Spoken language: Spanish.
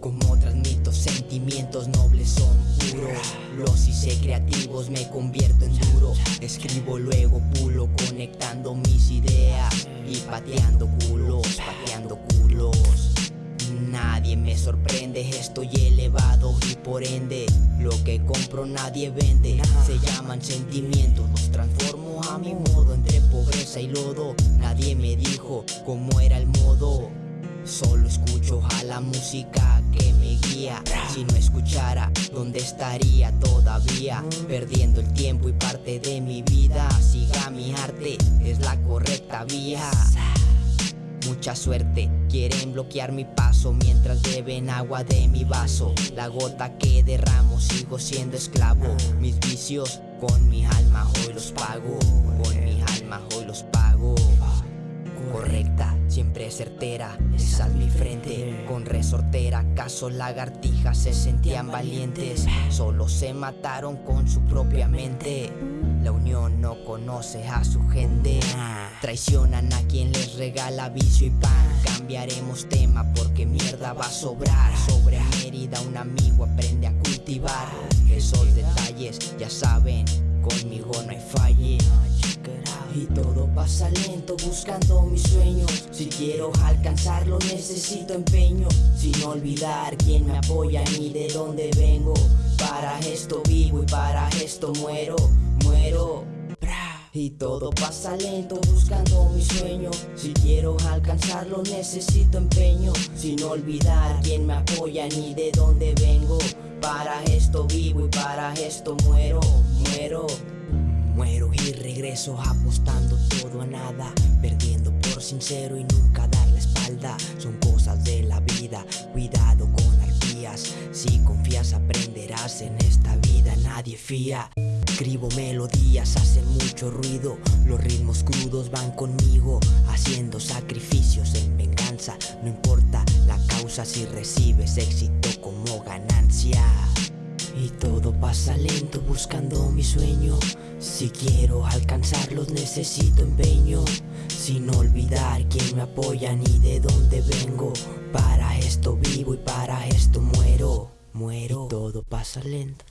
Como transmito sentimientos nobles son puros. Los hice creativos me convierto en duro. Escribo luego pulo conectando mis ideas Y pateando culos, pateando culos. Nadie me sorprende, estoy elevado y por ende Lo que compro nadie vende, se llaman sentimientos Los transformo a mi modo. Entre pobreza y lodo Nadie me dijo cómo era el modo Solo escucho a la música que me guía. Si no escuchara, ¿dónde estaría todavía? Perdiendo el tiempo y parte de mi vida. Siga mi arte, es la correcta vía. Mucha suerte, quieren bloquear mi paso Mientras beben agua de mi vaso. La gota que derramo, sigo siendo esclavo. Mis vicios, con mi alma hoy los pago. Con mi alma hoy los pago. Correcta, siempre certera, esa es mi frente Con resortera, caso lagartijas se sentían valientes Solo se mataron con su propia mente. La unión no conoce a su gente Traicionan a quien les regala vicio y pan. Cambiaremos tema porque mierda va a sobrar. Sobre Mérida un amigo aprende a cultivar. Esos detalles ya saben, conmigo no hay falle y todo pasa lento buscando mis sueños. Si quiero alcanzarlo necesito empeño. Sin olvidar quién me apoya ni de dónde vengo. Para esto vivo y para esto muero, muero. Y todo pasa lento buscando mi sueño Si quiero alcanzarlo necesito empeño. Sin olvidar quién me apoya ni de dónde vengo. Para esto vivo y para esto muero, muero Muero y regreso apostando todo a nada Perdiendo por sincero y nunca dar la espalda. Son cosas de la vida, cuidado con arpías. Si confías aprenderás en esta vida, nadie fía. Escribo melodías, hacen mucho ruido. Los ritmos crudos van conmigo Haciendo sacrificios en venganza. No importa la causa si recibes éxito como ganancia todo pasa lento buscando mi sueño. Si quiero alcanzarlos necesito empeño. Sin olvidar quién me apoya ni de dónde vengo. Para esto vivo y para esto muero. Muero. Todo pasa lento